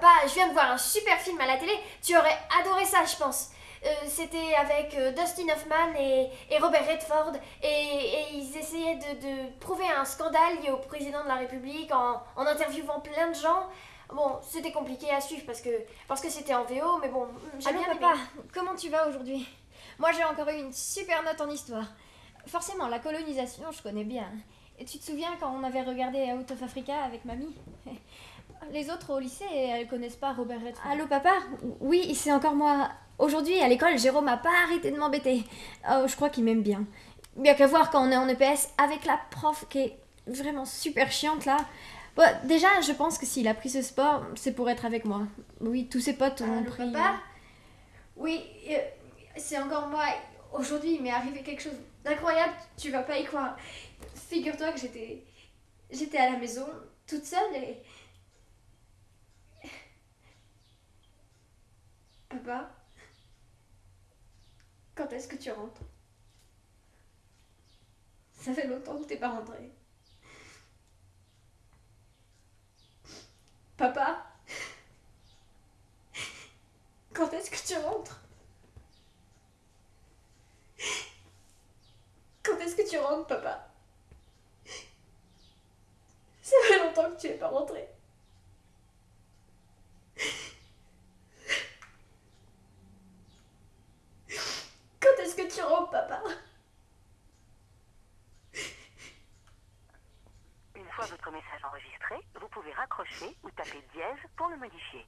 Papa, je viens de voir un super film à la télé. Tu aurais adoré ça, je pense. Euh, C'était avec euh, Dustin Hoffman et, et Robert Redford. Et, et ils essayaient de, de prouver un scandale lié au président de la République en, en interviewant plein de gens. Bon, c'était compliqué à suivre parce que parce que c'était en VO, mais bon, j'ai Allô bien aimé. papa, comment tu vas aujourd'hui? Moi j'ai encore eu une super note en histoire. Forcément, la colonisation, je connais bien. Et tu te souviens quand on avait regardé Out of Africa avec mamie? Les autres au lycée, elles connaissent pas Robert Redford. Allô papa? Oui, c'est encore moi. Aujourd'hui, à l'école, Jérôme a pas arrêté de m'embêter. Oh, je crois qu'il m'aime bien. Bien qu'à voir quand on est en EPS avec la prof qui est vraiment super chiante là. Bon, déjà, je pense que s'il a pris ce sport, c'est pour être avec moi. Oui, tous ses potes ont Allô, pris. papa? Oui, euh, c'est encore moi. Aujourd'hui, il m'est arrivé quelque chose d'incroyable. Tu vas pas y croire. Figure-toi que j'étais. J'étais à la maison, toute seule et. Papa Quand est-ce que tu rentres? Ça fait longtemps que t'es pas rentré. Papa Quand est-ce que tu rentres? Quand est-ce que tu rentres, papa? Ça fait longtemps que tu n'es pas rentré. Que tu rentres, papa Une fois votre message enregistré, vous pouvez raccrocher ou taper dièse pour le modifier.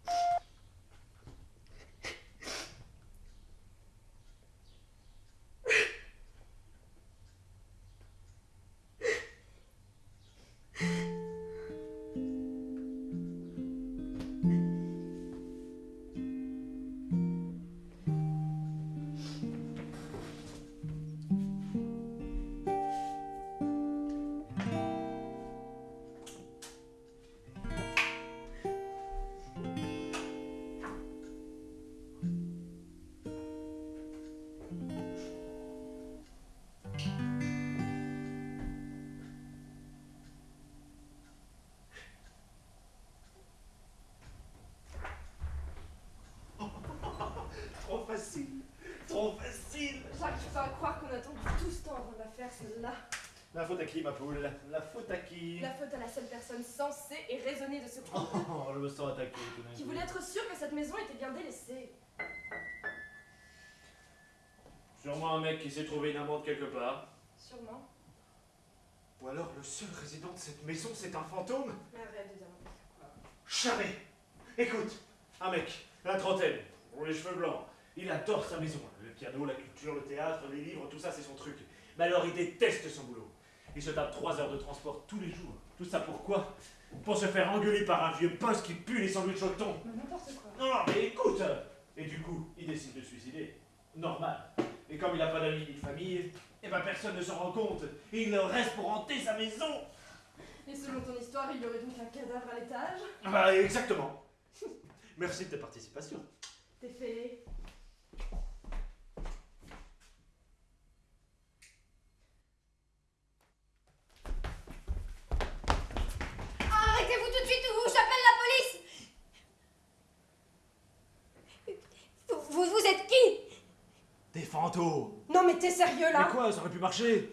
La faute à qui, ma poule? La faute à qui? La faute à la seule personne sensée et raisonnée de ce groupe, Oh, je me sens attaqué tout qui voulait être sûr que cette maison était bien délaissée. Sûrement un mec qui s'est trouvé une amende quelque part. Sûrement. Ou alors le seul résident de cette maison, c'est un fantôme? Mais arrête de dire. Jamais Écoute, un mec, la trentaine, les cheveux blancs. Il adore sa maison. Le piano, la culture, le théâtre, les livres, tout ça, c'est son truc. Mais alors, il déteste son boulot. Il se tape trois heures de transport tous les jours. Tout ça pourquoi Pour se faire engueuler par un vieux poste qui pue les sandwichs au thon. N'importe quoi. Non, non, mais écoute Et du coup, il décide de se suicider. Normal. Et comme il n'a pas d'amis ni de famille, eh ben personne ne s'en rend compte. Et il reste pour hanter sa maison. Et selon ton histoire, il y aurait donc un cadavre à l'étage? Ah bah, exactement. Merci de ta participation. T'es fait. Arrêtez-vous tout de suite ou j'appelle la police vous, vous, vous êtes qui Non mais t'es sérieux là Mais quoi, ça aurait pu marcher.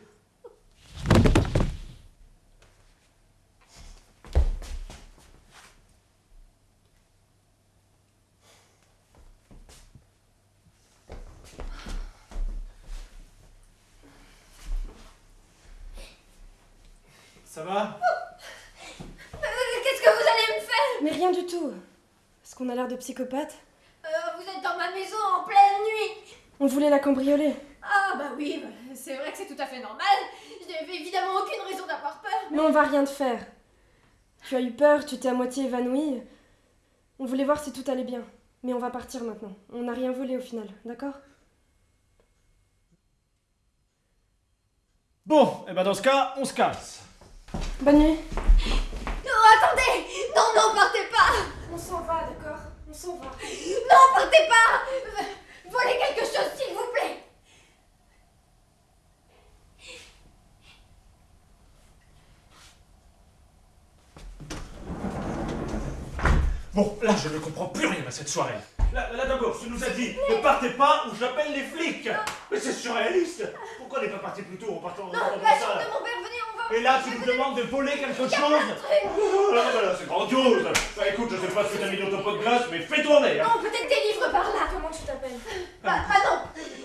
Ça va? Euh, Qu'est-ce que vous allez me faire? Mais rien du tout. Est-ce qu'on a l'air de psychopathe Euh, Vous êtes dans ma maison en pleine nuit On voulait la cambrioler. Ah bah oui, c'est vrai que c'est tout à fait normal. Je n'avais évidemment aucune raison d'avoir peur. Mais on va rien te faire. Tu as eu peur, tu t'es à moitié évanoui. On voulait voir si tout allait bien. Mais on va partir maintenant. On n'a rien volé au final, d'accord? Bon, et ben dans ce cas, on se casse. Bonne nuit. Non, attendez Non, non, partez pas On s'en va, d'accord? On s'en va. Non, partez pas Euh, Volez quelque chose, s'il vous plaît Bon, là, je ne comprends plus rien à cette soirée. Là, là d'abord, tu nous as dit, ne partez pas ou j'appelle les flics. Mais c'est surréaliste. Pourquoi n'est pas parti plus tôt en partant en La chambre de mon père, venez, on va... Et là, tu nous demandes de voler quelque chose là là, là, c'est grandiose Bah écoute, je sais pas ce que t'as mis dans ton pot de glace, mais fais tourner hein. Non, peut-être des livres par là Comment tu t'appelles Bah, Manon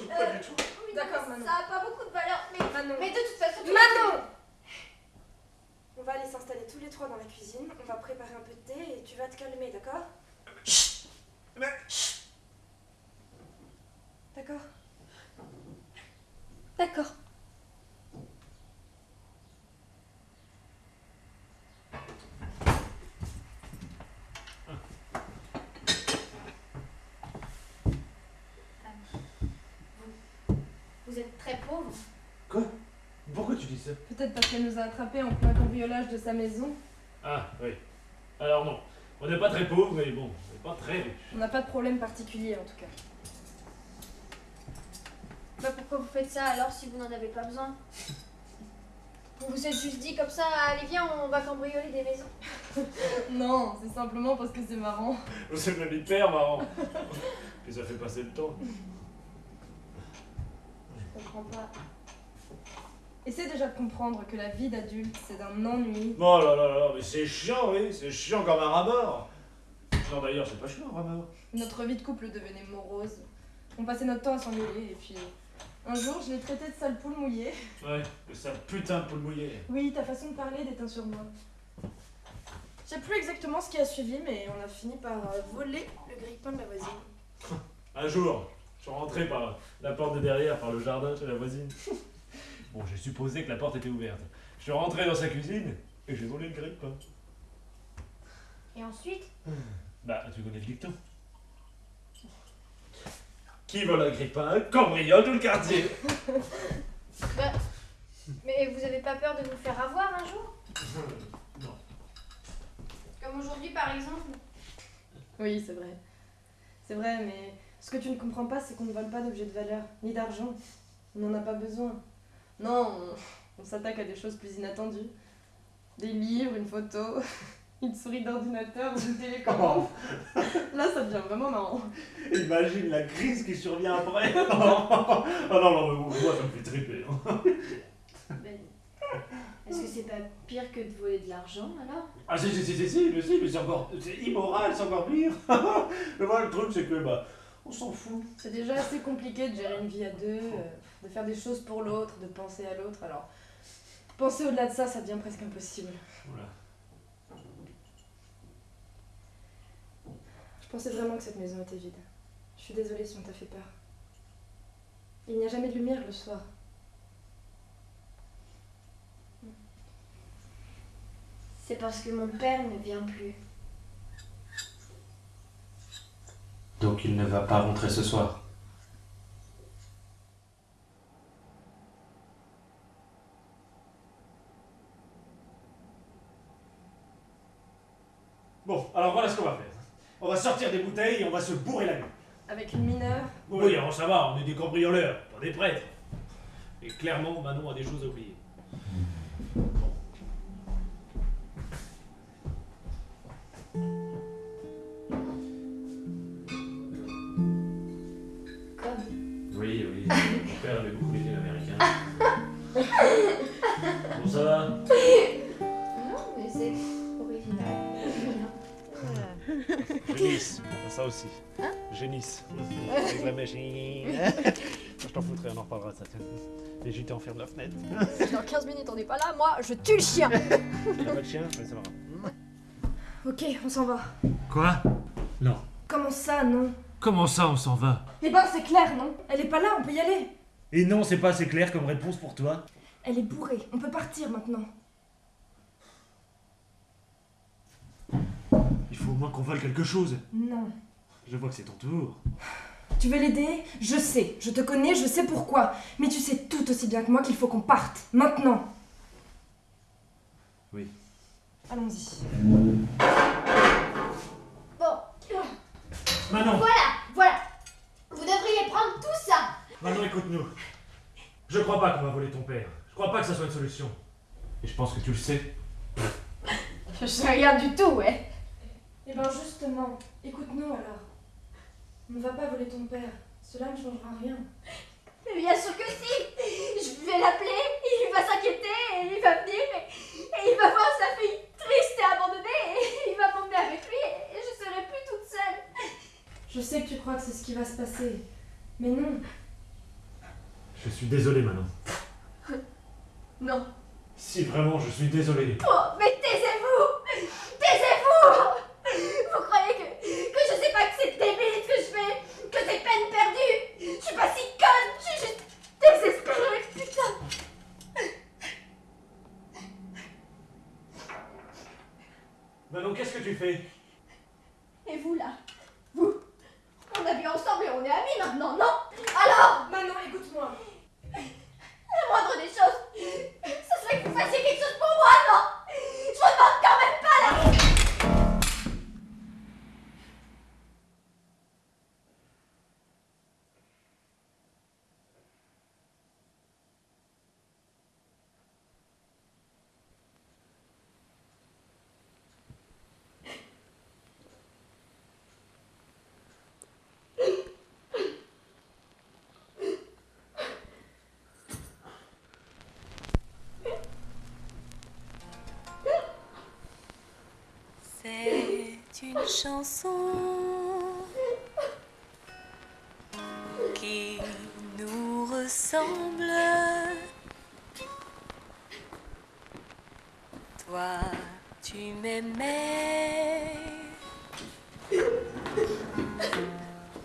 Pas du tout. Oui, D'accord, non, Manon. Ça a pas beaucoup de valeur, mais... Manon. Mais de toute façon... tu- Manon On va aller s'installer tous les trois dans la cuisine, on va préparer un peu de thé et tu vas te calmer, d'accord Mais- D'accord D'accord. Vous êtes très pauvre. Quoi? Pourquoi tu dis ça? Peut-être parce qu'elle nous a attrapés en plein cambriolage de sa maison. Ah, oui. Alors non, on n'est pas très pauvres, mais bon, on n'est pas très riches. On n'a pas de problème particulier en tout cas. Bah pourquoi vous faites ça alors si vous n'en avez pas besoin Vous vous êtes juste dit comme ça, allez viens, on va cambrioler des maisons. Non, c'est simplement parce que c'est marrant. C'est même hyper marrant. Puis ça fait passer le temps. Je comprends pas. Essaie déjà de comprendre que la vie d'adulte, c'est d'un ennui. Oh là là là, mais c'est chiant, oui, c'est chiant comme un rat-mort. Non d'ailleurs, c'est pas chiant un rat-mort. Notre vie de couple devenait morose. On passait notre temps à s'engueuler et puis... Un jour, je l'ai traité de sale poule mouillée. Ouais, mais ça putain de poule mouillée. Oui, ta façon de parler déteint sur moi. Je sais plus exactement ce qui a suivi, mais on a fini par euh, voler le grille-pain de la voisine. Un jour, je suis rentré par la porte de derrière, par le jardin chez la voisine. Bon, j'ai supposé que la porte était ouverte. Je suis rentré dans sa cuisine et j'ai volé le grille-pain. Et ensuite Bah, tu connais le dicton. Qui vole un grille-pain cambriole tout le quartier. Bah... Mais vous avez pas peur de vous faire avoir un jour? Non. Comme aujourd'hui par exemple Oui, c'est vrai. C'est vrai, mais ce que tu ne comprends pas, c'est qu'on ne vole pas d'objets de valeur, ni d'argent. On n'en a pas besoin. Non, on, on s'attaque à des choses plus inattendues. Des livres, une photo, une souris d'ordinateur ou une télécommande. Là, ça devient vraiment marrant. Imagine la crise qui survient après. oh non, non, mais moi ça me fait triper. hein. Ben, Est-ce que c'est pas pire que de voler de l'argent alors? Ah si, si, si, si, si, mais si, mais c'est encore... C'est immoral, c'est encore pire. mais voilà, le truc c'est que, bah, on s'en fout. C'est déjà assez compliqué de gérer une vie à deux, euh, de faire des choses pour l'autre, de penser à l'autre. Alors, penser au-delà de ça, ça devient presque impossible. Voilà. Je pensais vraiment que cette maison était vide. Je suis désolée si on t'a fait peur. Il n'y a jamais de lumière le soir. C'est parce que mon père ne vient plus. Donc il ne va pas rentrer ce soir. Bon, alors voilà ce qu'on va faire. On va sortir des bouteilles et on va se bourrer la gueule. Avec une mineure? Oui, alors ça va, on est des cambrioleurs, pas des prêtres. Et clairement, Manon a des choses à oublier. Ça aussi. Génisse. Avec la machine. Je t'en foutrais, on en reparlera de ça. Les JT enferment la fenêtre. Si dans 15 minutes on n'est pas là, moi je tue le chien pas de chien Ouais, ça va. Ok, on s'en va. Quoi? Non. Comment ça, non? Comment ça, on s'en va? Eh ben, c'est clair, non? Elle est pas là, on peut y aller. Et non, c'est pas assez clair comme réponse pour toi Elle est bourrée, on peut partir maintenant. Il faut au moins qu'on vole quelque chose. Non. Je vois que c'est ton tour. Tu veux l'aider? Je sais, je te connais, je sais pourquoi. Mais tu sais tout aussi bien que moi qu'il faut qu'on parte, maintenant. Oui. Allons-y. Bon, Manon voilà Vous devriez prendre tout ça Manon, écoute-nous. Je crois pas qu'on va voler ton père. Je crois pas que ça soit une solution. Et je pense que tu le sais. Je sais rien du tout, ouais Eh ben justement, écoute-nous alors. On ne va pas voler ton père. Cela ne changera rien. Mais bien sûr que si Je vais l'appeler, il va s'inquiéter, et il va venir, et, et il va voir sa fille triste et abandonnée, et il va m'emmener avec lui, et je serai plus toute seule. Je sais que tu crois que c'est ce qui va se passer. Mais non. Je suis désolé, Manon. Non. Si vraiment, je suis désolé. Oh, mais taisez-vous Taisez-vous Vous croyez que, que je sais pas que c'est débile ce que je fais Que c'est peine perdue Je suis pas si conne, je suis juste désespérée, putain Manon, qu'est-ce que tu fais Et vous là Vous On a bu ensemble et on est amis maintenant, non Alors Manon, écoute-moi. La moindre des choses, ce serait que vous fassiez quelque chose pour moi, non Je vous demande quand même pas la... C'est une chanson qui nous ressemble. Toi, tu m'aimais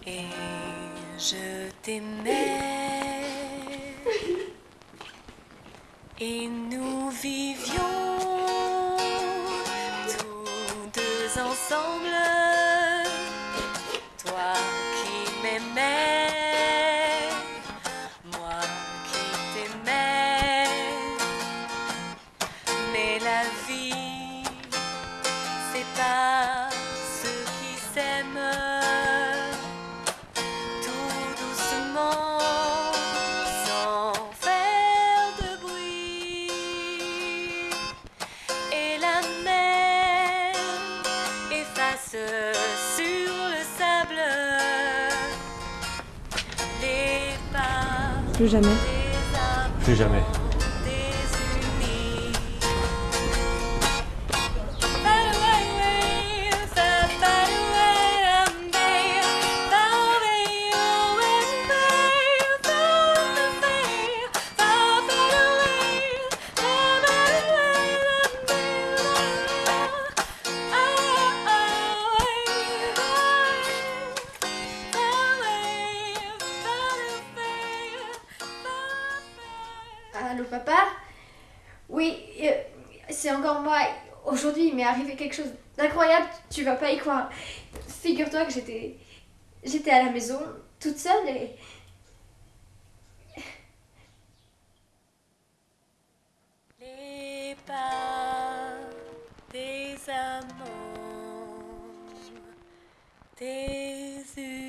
et je t'aimais et nous vivions ensemble. Plus jamais. Plus jamais. Allô papa Oui, euh, c'est encore moi. Aujourd'hui, il m'est arrivé quelque chose d'incroyable, tu vas pas y croire. Figure-toi que j'étais j'étais à la maison toute seule et Les pas des amants désunis.